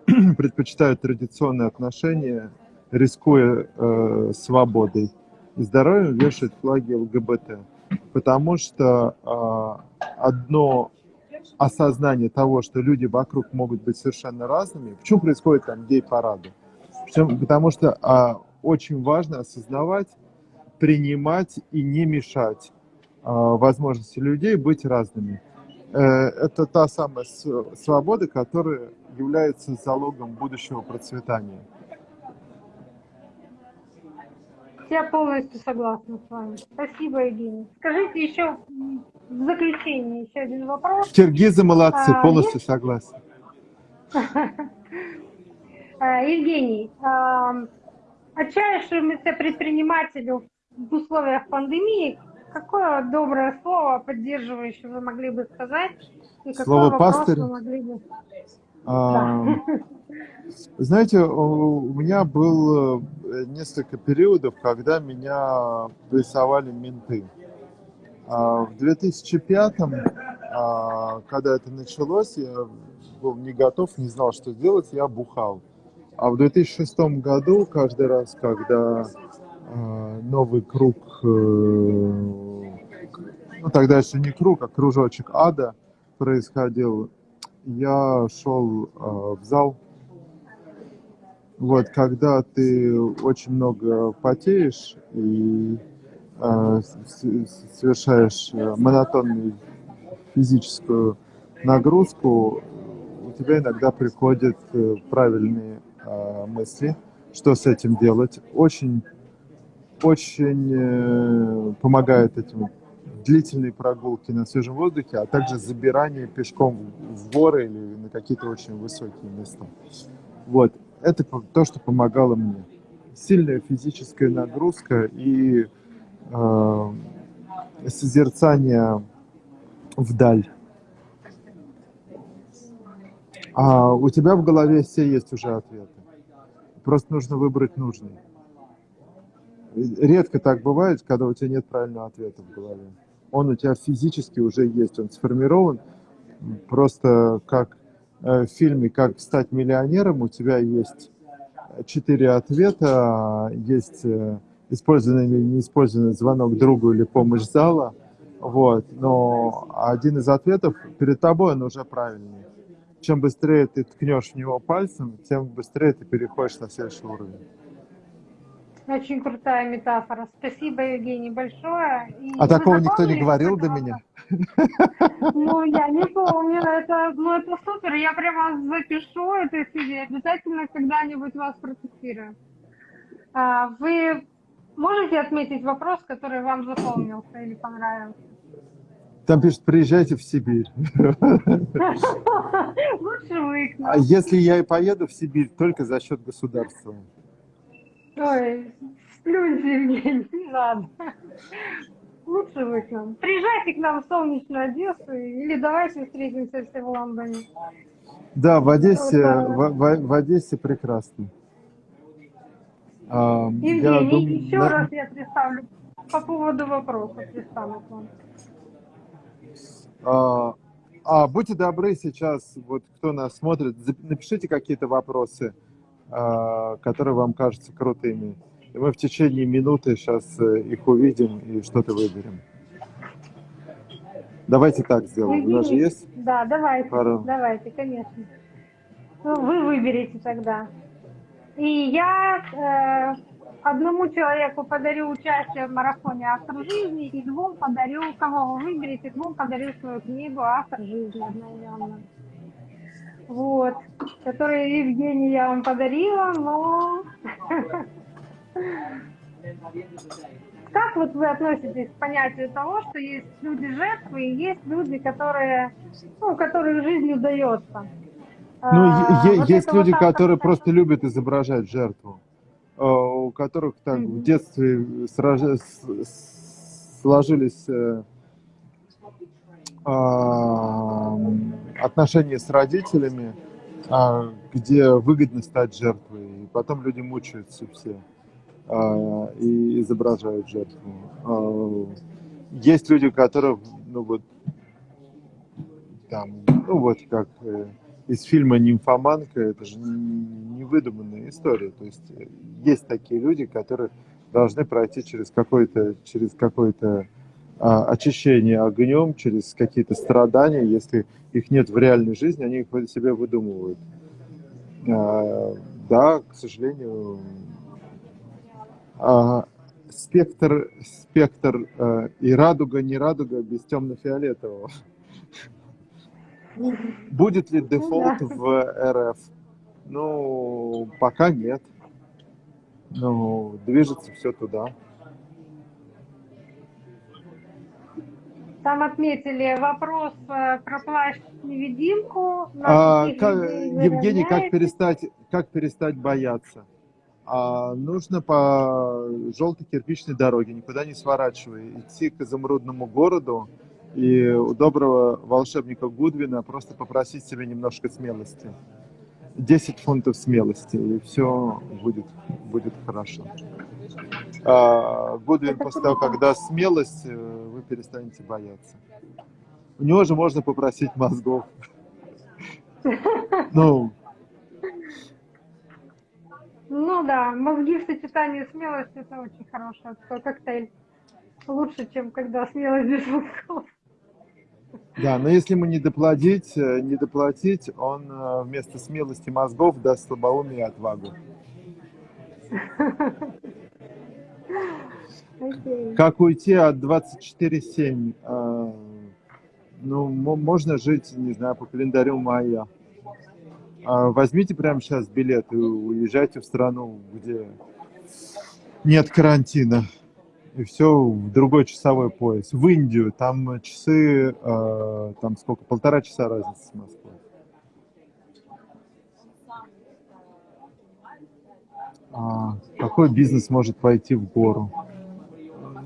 предпочитают традиционные отношения, рискуя э, свободой и здоровьем, вешают флаги ЛГБТ? Потому что а, одно осознание того, что люди вокруг могут быть совершенно разными. Почему происходит там гей-парады? Потому что а, очень важно осознавать, принимать и не мешать а, возможности людей быть разными. Э, это та самая свобода, которая является залогом будущего процветания. Я полностью согласна с вами. Спасибо, Евгений. Скажите еще в заключение еще один вопрос. Киргизы молодцы, А, полностью согласен. Э, Евгений, эм, отчаявшемуся предпринимателю в условиях пандемии, какое доброе слово поддерживающее вы могли бы сказать? И Слово пастырь? могли бы... А, Знаете, у меня было э, несколько периодов, когда меня прессовали менты. А В 2005-м, а, когда это началось, я был не готов, не знал, что делать, я бухал. А в 2006 году, каждый раз, когда а, новый круг, э, ну тогда еще не круг, а кружочек ада происходил, я шел в зал. Вот, когда ты очень много потеешь и а, с- совершаешь э, монотонную физическую нагрузку, у тебя иногда приходят э, правильные э, мысли, что с этим делать. Очень, очень э, помогает этим длительные прогулки на свежем воздухе, а также забирание пешком в горы или на какие-то очень высокие места. Вот, это то, что помогало мне. Сильная физическая нагрузка и э, созерцание вдаль. А у тебя в голове все есть уже ответы. Просто нужно выбрать нужный. Редко так бывает, когда у тебя нет правильного ответа в голове. Он у тебя физически уже есть, он сформирован. Просто как в фильме «Как стать миллионером» у тебя есть четыре ответа, есть э, использованный или неиспользованный звонок другу или помощь зала, вот, но один из ответов перед тобой, он уже правильный чем быстрее ты ткнешь в него пальцем, тем быстрее ты переходишь на следующий уровень. Очень крутая метафора. Спасибо, Евгений, большое. И а такого никто не говорил до меня? Ну, я не помню. Это, ну, это супер. Я прямо запишу это себе. Обязательно когда-нибудь вас протестирую. А, вы можете отметить вопрос, который вам запомнился или понравился? Там пишут, приезжайте в Сибирь. Лучше вы А если я и поеду в Сибирь, только за счет государства. Ой, сплюньте, Евгений, не надо. Лучше вы к нам. Приезжайте к нам в солнечную Одессу, или давайте встретимся все в Лондоне. Да, в Одессе, в, в, в Одессе прекрасно. Евгений, я думаю, еще да... раз я представлю по поводу вопросов, пристану к вам. А, а, будьте добры сейчас, вот кто нас смотрит, напишите какие-то вопросы, а, которые вам кажутся крутыми. И мы в течение минуты сейчас э, их увидим и что-то выберем. Давайте так сделаем. У нас же есть? Да, давайте. Пару... Давайте, конечно. Ну, вы выберете тогда. И я э, одному человеку подарю участие в марафоне «Автор жизни» и двум подарю, кого вы выберете, двум подарю свою книгу «Автор жизни» одноименную. Вот, которую, Евгений, я вам подарила, но... Как вот вы относитесь к понятию того, что есть люди-жертвы и есть люди, которые, ну, которых жизнь удается? Ну, а, вот есть люди, вот которые просто любят изображать жертву. Э, у которых так в детстве сложились э, а, отношения с родителями, а, где выгодно стать жертвой. И потом люди мучаются все а, и изображают жертву. Есть люди, которые, ну вот, там, ну вот как э, из фильма «Нимфоманка», это же не выдуманная история. То есть э, есть такие люди, которые должны пройти через какое-то через какое-то а, очищение огнем, через какие-то страдания. Если их нет в реальной жизни, они их себе выдумывают. А, да, к сожалению, а, спектр, спектр а, и радуга, не радуга без темно-фиолетового. Будет ли дефолт в РФ? Ну, пока нет. Ну, движется все туда. Там отметили вопрос э, про плащ-невидимку. А, Евгений, как перестать, как перестать бояться? А, нужно по желтой кирпичной дороге, никуда не сворачивая, идти к изумрудному городу, и у доброго волшебника Гудвина просто попросить себе немножко смелости. 10 фунтов смелости, и все будет, будет хорошо. А, Гудвин после того, когда смелость, э, вы перестанете бояться. У него же можно попросить мозгов. Ну, ну да, мозги в сочетании с смелостью это очень хороший коктейль. Лучше, чем когда смелость без мозгов. Да, но если ему не доплатить, э, не доплатить, он э, вместо смелости мозгов даст слабоумие и отвагу. Как уйти от 24-7? Э, Ну, мо- можно жить, не знаю, по календарю майя. А Возьмите прямо сейчас билет и уезжайте в страну, где нет карантина. И все в другой часовой пояс. В Индию. Там часы, э, там сколько, полтора часа разница с Москвой. Какой бизнес может пойти в гору?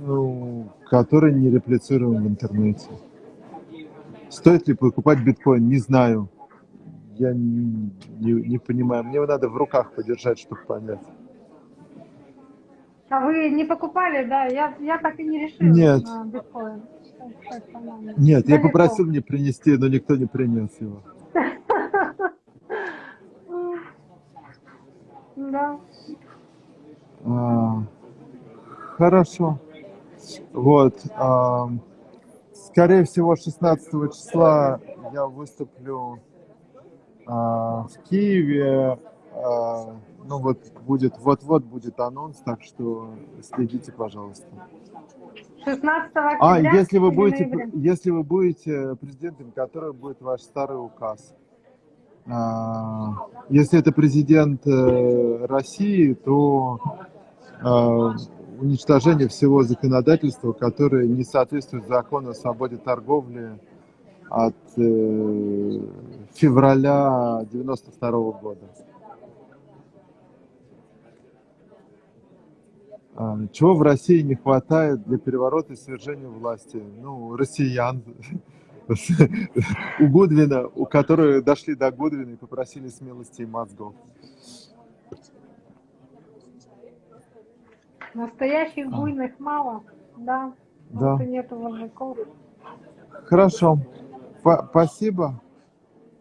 Ну, который не реплицируем в интернете. Стоит ли покупать биткоин? Не знаю. Я не, не- не понимаю. Мне его надо в руках подержать, чтобы понять. А вы не покупали, да? Я, я так и не решила Нет. биткоин. Нет, я Далеко. попросил мне принести, но никто не принес его. Да. А, хорошо. Вот. а, скорее всего, 16 числа я выступлю а, в Киеве. А, ну вот будет, вот-вот будет анонс, так что следите, пожалуйста. 16 А, октября если вы будете, ноября? если вы будете президентом, который будет ваш старый указ. А, Если это президент э, России, то а, уничтожение всего законодательства, которое не соответствует закону о свободе торговли от э, февраля 92 года. А, Чего в России не хватает для переворота и свержения власти? Ну, россиян. У Гудвина, у которые дошли до Гудвина и попросили смелости и мозгов. Настоящих буйных мало, да. Да. Нету мужиков. Хорошо. Па- Спасибо.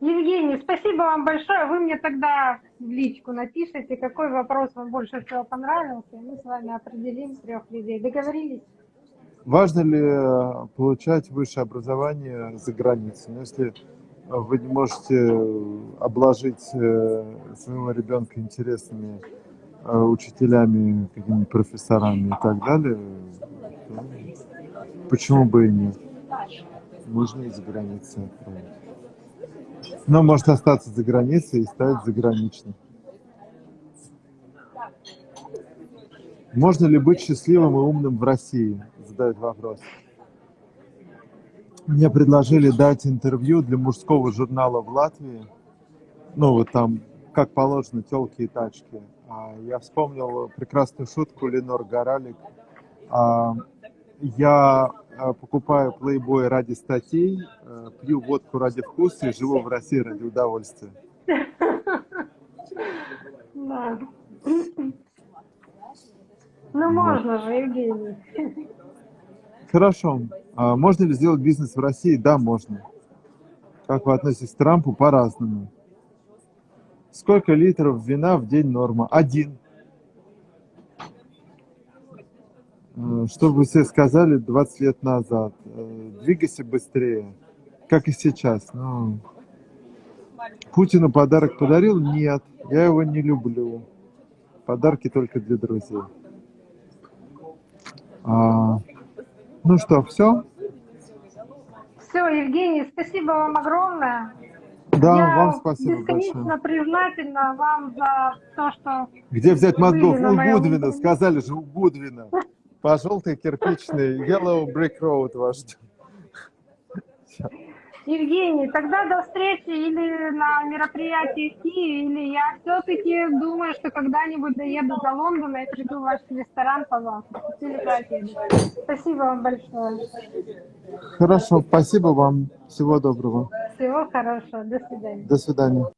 Евгений, спасибо вам большое. Вы мне тогда в личку напишите, какой вопрос вам больше всего понравился. и Мы с вами определим трех людей. Договорились? Важно ли э, получать высшее образование за границей? Ну, если вы не можете обложить э, своего ребенка интересными э, учителями, какими-нибудь профессорами и так далее, то почему бы и нет? Можно и за границей отправить. Но может остаться за границей и стать заграничным. Можно ли быть счастливым и умным в России? Задает вопрос. Мне предложили дать интервью для мужского журнала в Латвии. Ну, вот там, как положено, телки и тачки. А я вспомнил прекрасную шутку Ленор Горалик. А, Я а, покупаю Playboy ради статей, э, пью водку ради вкуса и живу в России ради удовольствия. Да. Ну, можно же, Евгений. Хорошо. А можно ли сделать бизнес в России? Да, можно. Как вы относитесь к Трампу? По-разному. Сколько литров вина в день норма? Один. Э, Что вы себе сказали 20 лет назад? Э, Двигайся быстрее. Как и сейчас. Ну, Путину подарок подарил? Нет. Я его не люблю. Подарки только для друзей. А, ну что, все? Все, Евгений, спасибо вам огромное. Да, Я вам спасибо бесконечно большое. признательна вам за то, что Где взять мозгов? У Гудвина, сказали же, у Гудвина. По желтой кирпичной Yellow Brick Road вас ждет. Евгений, тогда до встречи или на мероприятии в Киеве, или я все-таки думаю, что когда-нибудь доеду до Лондона и приду в ваш ресторан пообедать. Спасибо вам большое. Хорошо, спасибо вам. Всего доброго. Всего хорошего. До свидания. До свидания.